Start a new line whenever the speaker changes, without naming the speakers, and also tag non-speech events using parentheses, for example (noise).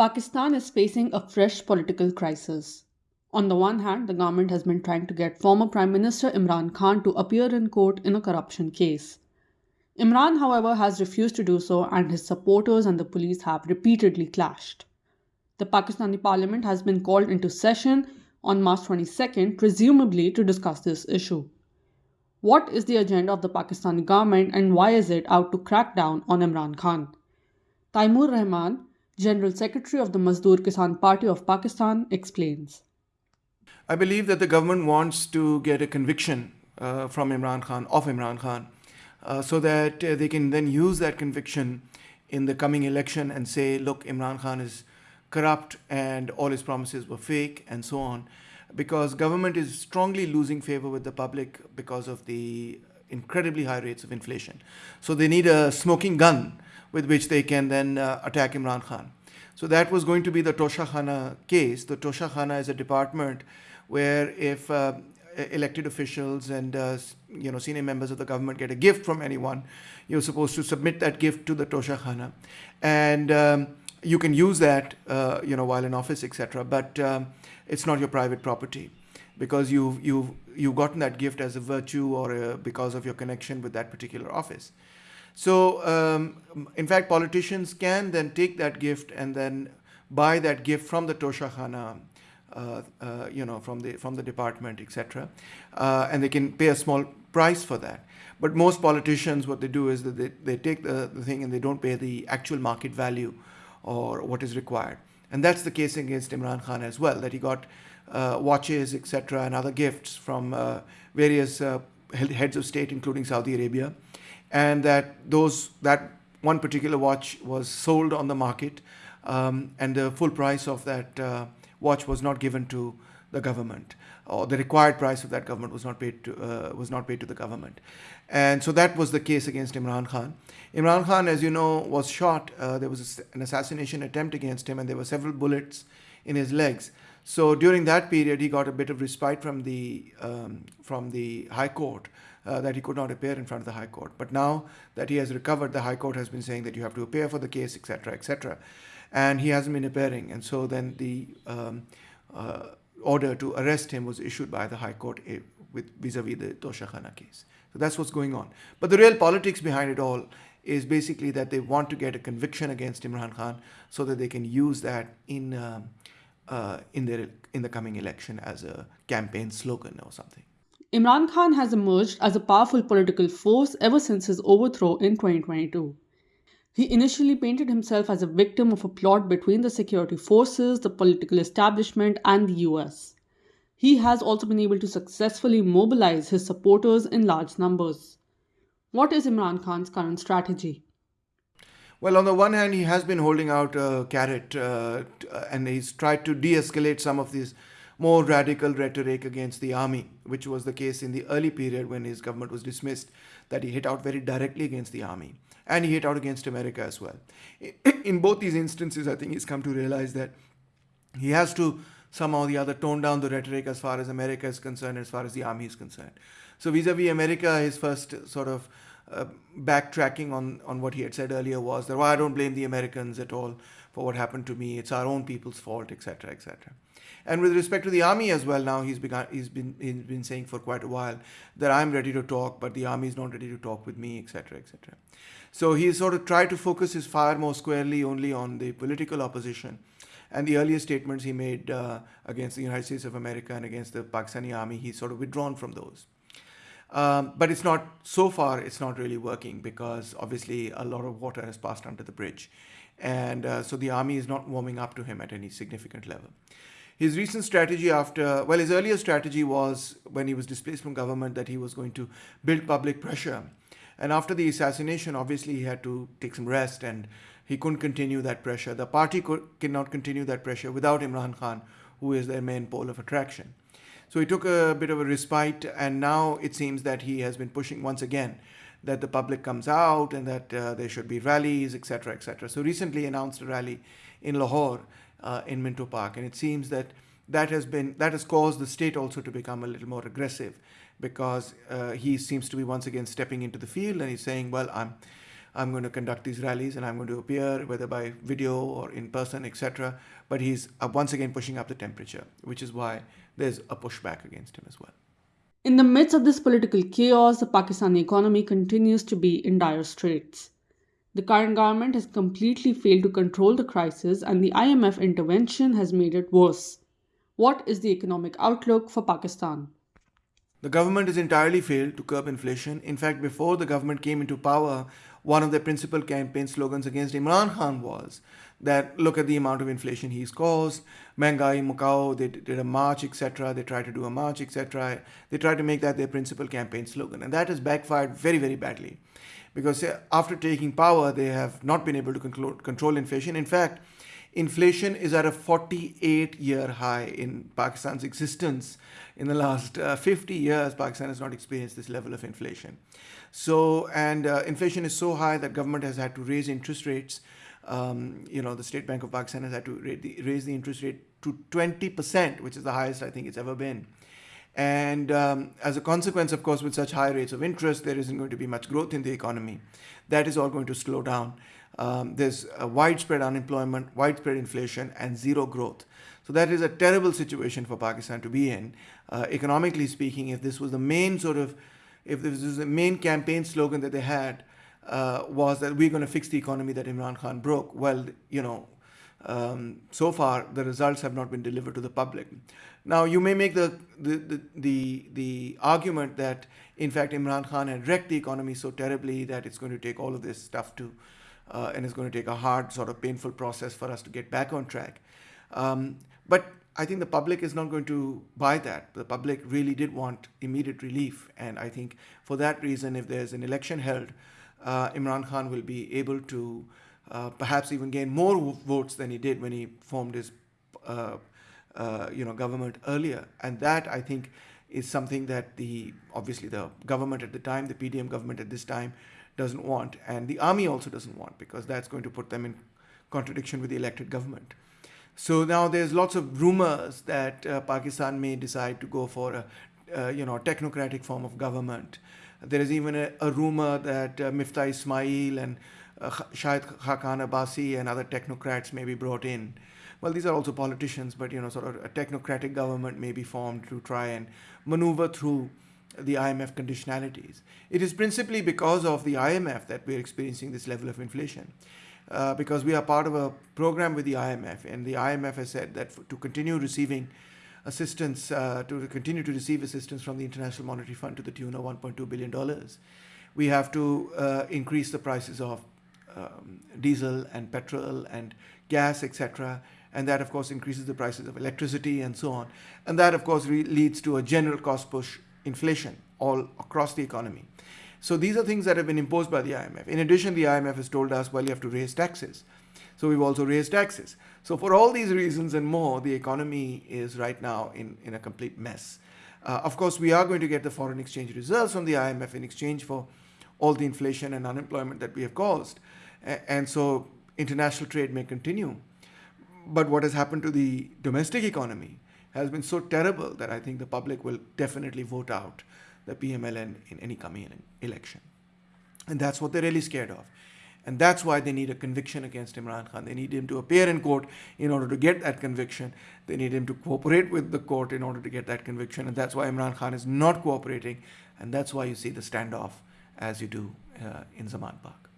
Pakistan is facing a fresh political crisis. On the one hand, the government has been trying to get former Prime Minister Imran Khan to appear in court in a corruption case. Imran, however, has refused to do so, and his supporters and the police have repeatedly clashed. The Pakistani parliament has been called into session on March 22nd, presumably to discuss this issue. What is the agenda of the Pakistani government and why is it out to crack down on Imran Khan? Taimur Rahman, General Secretary of the Mazdoor Kisan Party of Pakistan, explains.
I believe that the government wants to get a conviction uh, from Imran Khan, of Imran Khan, uh, so that uh, they can then use that conviction in the coming election and say, look, Imran Khan is corrupt and all his promises were fake and so on because government is strongly losing favor with the public because of the incredibly high rates of inflation. So they need a smoking gun with which they can then uh, attack Imran Khan. So that was going to be the Toshakhana case. The Toshakhana is a department where if uh, elected officials and uh, you know senior members of the government get a gift from anyone, you're supposed to submit that gift to the Toshakhana, and um, you can use that uh, you know while in office, etc. But um, it's not your private property because you've you've you've gotten that gift as a virtue or a, because of your connection with that particular office. So, um, in fact, politicians can then take that gift and then buy that gift from the Toshakhana, uh, uh, you know, from the from the department, etc., uh, and they can pay a small price for that. But most politicians, what they do is that they, they take the, the thing and they don't pay the actual market value or what is required. And that's the case against Imran Khan as well, that he got uh, watches, etc., and other gifts from uh, various uh, heads of state, including Saudi Arabia and that those that one particular watch was sold on the market um, and the full price of that uh, watch was not given to the government or the required price of that government was not paid to uh, was not paid to the government. And so that was the case against Imran Khan. Imran Khan as you know was shot uh, there was an assassination attempt against him and there were several bullets in his legs. So during that period he got a bit of respite from the um, from the high court uh, that he could not appear in front of the High Court. But now that he has recovered, the High Court has been saying that you have to appear for the case, etc., etc., and he hasn't been appearing. And so then the um, uh, order to arrest him was issued by the High Court eh, with vis-a-vis the Toshakhana case. So that's what's going on. But the real politics behind it all is basically that they want to get a conviction against Imran Khan so that they can use that in um, uh, in their in the coming election as a campaign slogan or something.
Imran Khan has emerged as a powerful political force ever since his overthrow in 2022. He initially painted himself as a victim of a plot between the security forces, the political establishment, and the US. He has also been able to successfully mobilize his supporters in large numbers. What is Imran Khan's current strategy?
Well, on the one hand, he has been holding out a carrot uh, and he's tried to de escalate some of these more radical rhetoric against the army, which was the case in the early period when his government was dismissed, that he hit out very directly against the army. And he hit out against America as well. (clears throat) In both these instances, I think he's come to realize that he has to somehow or the other tone down the rhetoric as far as America is concerned, as far as the army is concerned. So vis-a-vis America, his first sort of uh, backtracking on, on what he had said earlier was that, well, I don't blame the Americans at all for what happened to me. It's our own people's fault, etc., etc. And with respect to the army as well, now he's begun, he's been he's been saying for quite a while that I'm ready to talk, but the army is not ready to talk with me, etc., etc. So he sort of tried to focus his fire more squarely only on the political opposition. And the earlier statements he made uh, against the United States of America and against the Pakistani army, he's sort of withdrawn from those. Um, but it's not, so far, it's not really working because obviously a lot of water has passed under the bridge. And uh, so the army is not warming up to him at any significant level. His recent strategy after, well, his earlier strategy was when he was displaced from government that he was going to build public pressure. And after the assassination, obviously he had to take some rest and he couldn't continue that pressure. The party could, cannot continue that pressure without Imran Khan, who is their main pole of attraction. So he took a bit of a respite and now it seems that he has been pushing once again that the public comes out and that uh, there should be rallies, etc., etc. So recently announced a rally in Lahore uh, in Minto Park. And it seems that that has been that has caused the state also to become a little more aggressive because uh, he seems to be once again stepping into the field and he's saying, well, I'm I'm going to conduct these rallies and I'm going to appear, whether by video or in person, etc. But he's uh, once again pushing up the temperature, which is why there's a pushback against him as well.
In the midst of this political chaos, the Pakistani economy continues to be in dire straits. The current government has completely failed to control the crisis, and the IMF intervention has made it worse. What is the economic outlook for Pakistan?
The government has entirely failed to curb inflation. In fact, before the government came into power, one of their principal campaign slogans against Imran Khan was that look at the amount of inflation he's caused, Mengai, Mukao, they did a march, etc. They tried to do a march, etc. They tried to make that their principal campaign slogan. And that has backfired very, very badly. Because uh, after taking power, they have not been able to control inflation. In fact, inflation is at a 48 year high in Pakistan's existence. In the last uh, 50 years, Pakistan has not experienced this level of inflation. So, and uh, inflation is so high that government has had to raise interest rates. Um, you know, the State Bank of Pakistan has had to the, raise the interest rate to 20%, which is the highest I think it's ever been. And um, as a consequence, of course, with such high rates of interest, there isn't going to be much growth in the economy. That is all going to slow down. Um, there's widespread unemployment, widespread inflation, and zero growth. So that is a terrible situation for Pakistan to be in. Uh, economically speaking, if this was the main sort of if this is the main campaign slogan that they had uh, was that we're going to fix the economy that Imran Khan broke, well, you know, um, so far the results have not been delivered to the public. Now you may make the the, the the the argument that in fact Imran Khan had wrecked the economy so terribly that it's going to take all of this stuff to uh, and it's going to take a hard sort of painful process for us to get back on track. Um, but I think the public is not going to buy that. The public really did want immediate relief. And I think for that reason, if there's an election held, uh, Imran Khan will be able to uh, perhaps even gain more votes than he did when he formed his uh, uh, you know, government earlier. And that, I think, is something that the obviously the government at the time, the PDM government at this time, doesn't want. And the army also doesn't want because that's going to put them in contradiction with the elected government. So now there's lots of rumors that uh, Pakistan may decide to go for a, uh, you know, technocratic form of government. There is even a, a rumor that uh, Miftah Ismail and uh, Shahid Khaqan Abbasi and other technocrats may be brought in. Well, these are also politicians, but you know, sort of a technocratic government may be formed to try and maneuver through the IMF conditionalities. It is principally because of the IMF that we're experiencing this level of inflation. Uh, because we are part of a program with the IMF, and the IMF has said that to continue receiving assistance, uh, to continue to receive assistance from the International Monetary Fund to the tune of 1.2 billion dollars, we have to uh, increase the prices of um, diesel and petrol and gas, etc. And that, of course, increases the prices of electricity and so on. And that, of course, leads to a general cost push inflation all across the economy. So these are things that have been imposed by the IMF. In addition, the IMF has told us, well, you have to raise taxes. So we've also raised taxes. So for all these reasons and more, the economy is right now in, in a complete mess. Uh, of course, we are going to get the foreign exchange reserves from the IMF in exchange for all the inflation and unemployment that we have caused. and so international trade may continue. But what has happened to the domestic economy has been so terrible that I think the public will definitely vote out the PMLN in any coming election. And that's what they're really scared of. And that's why they need a conviction against Imran Khan. They need him to appear in court in order to get that conviction. They need him to cooperate with the court in order to get that conviction. And that's why Imran Khan is not cooperating. And that's why you see the standoff as you do uh, in Zaman Park.